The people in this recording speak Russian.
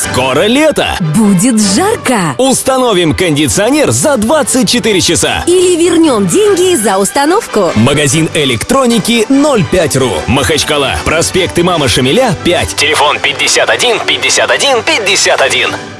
Скоро лето! Будет жарко! Установим кондиционер за 24 часа! Или вернем деньги за установку. Магазин электроники 05.ру. Махачкала. Проспект Имама Шамиля, 5. Телефон 51 51 51.